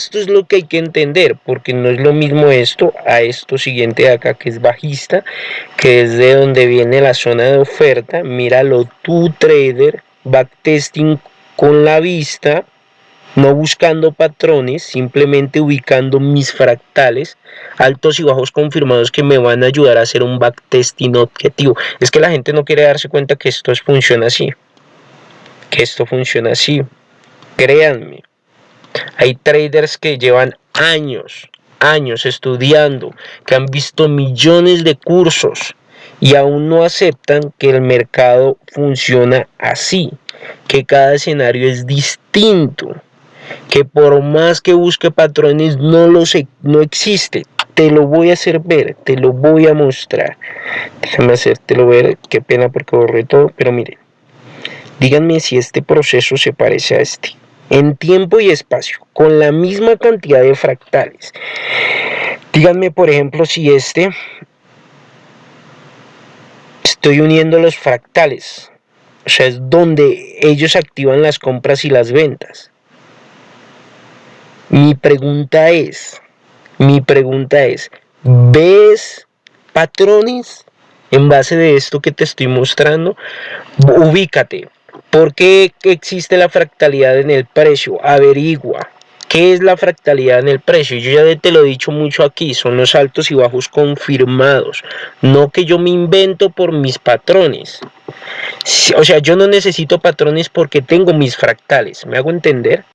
esto es lo que hay que entender, porque no es lo mismo esto a esto siguiente de acá que es bajista, que es de donde viene la zona de oferta. Míralo tú, trader, backtesting con la vista, no buscando patrones, simplemente ubicando mis fractales altos y bajos confirmados que me van a ayudar a hacer un backtesting objetivo. Es que la gente no quiere darse cuenta que esto funciona así, que esto funciona así. Créanme, hay traders que llevan años, años estudiando, que han visto millones de cursos y aún no aceptan que el mercado funciona así, que cada escenario es distinto que por más que busque patrones no lo sé, no existe. Te lo voy a hacer ver, te lo voy a mostrar. Déjame hacértelo ver, qué pena porque borré todo, pero miren. Díganme si este proceso se parece a este. En tiempo y espacio, con la misma cantidad de fractales. Díganme, por ejemplo, si este... Estoy uniendo los fractales. O sea, es donde ellos activan las compras y las ventas. Mi pregunta es, mi pregunta es, ¿ves patrones en base de esto que te estoy mostrando? Ubícate. ¿Por qué existe la fractalidad en el precio? Averigua. ¿Qué es la fractalidad en el precio? Yo ya te lo he dicho mucho aquí, son los altos y bajos confirmados, no que yo me invento por mis patrones. O sea, yo no necesito patrones porque tengo mis fractales, ¿me hago entender?